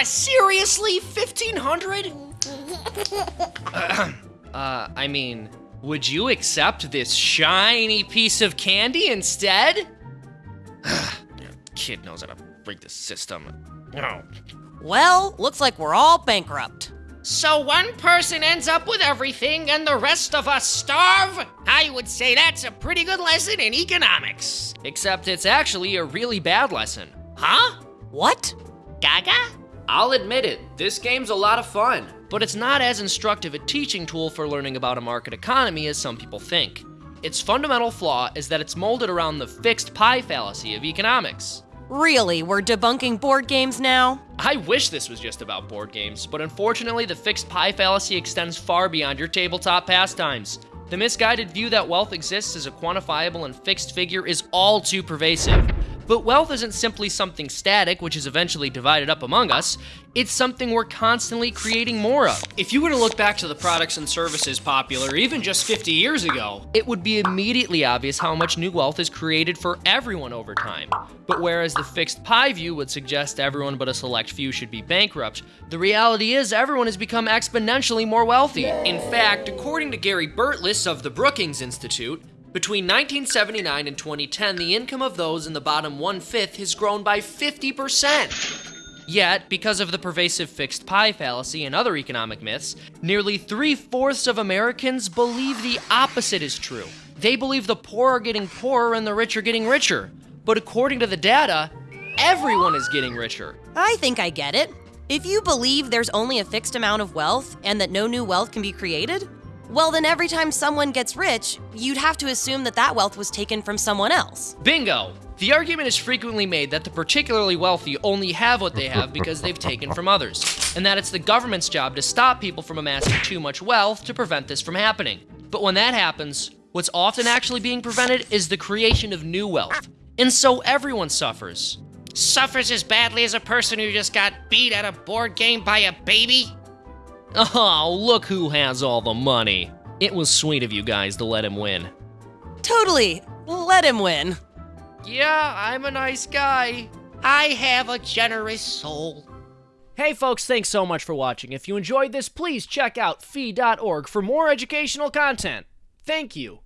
Ah, seriously? 1500? uh, I mean, would you accept this shiny piece of candy instead? Kid knows how to break the system. Oh. Well, looks like we're all bankrupt. So one person ends up with everything and the rest of us starve? I would say that's a pretty good lesson in economics. Except it's actually a really bad lesson. Huh? What? Gaga? I'll admit it, this game's a lot of fun. But it's not as instructive a teaching tool for learning about a market economy as some people think. Its fundamental flaw is that it's molded around the fixed pie fallacy of economics. Really, we're debunking board games now? I wish this was just about board games, but unfortunately, the fixed pie fallacy extends far beyond your tabletop pastimes. The misguided view that wealth exists as a quantifiable and fixed figure is all too pervasive. But wealth isn't simply something static, which is eventually divided up among us. It's something we're constantly creating more of. If you were to look back to the products and services popular even just 50 years ago, it would be immediately obvious how much new wealth is created for everyone over time. But whereas the fixed pie view would suggest everyone but a select few should be bankrupt, the reality is everyone has become exponentially more wealthy. In fact, according to Gary Burtless of the Brookings Institute, between 1979 and 2010, the income of those in the bottom one fifth has grown by 50%. Yet, because of the pervasive fixed pie fallacy and other economic myths, nearly three fourths of Americans believe the opposite is true. They believe the poor are getting poorer and the rich are getting richer. But according to the data, everyone is getting richer. I think I get it. If you believe there's only a fixed amount of wealth and that no new wealth can be created, well, then every time someone gets rich, you'd have to assume that that wealth was taken from someone else. Bingo! The argument is frequently made that the particularly wealthy only have what they have because they've taken from others, and that it's the government's job to stop people from amassing too much wealth to prevent this from happening. But when that happens, what's often actually being prevented is the creation of new wealth. And so everyone suffers. Suffers as badly as a person who just got beat at a board game by a baby? Oh, look who has all the money. It was sweet of you guys to let him win. Totally. Let him win. Yeah, I'm a nice guy. I have a generous soul. Hey folks, thanks so much for watching. If you enjoyed this, please check out fee.org for more educational content. Thank you.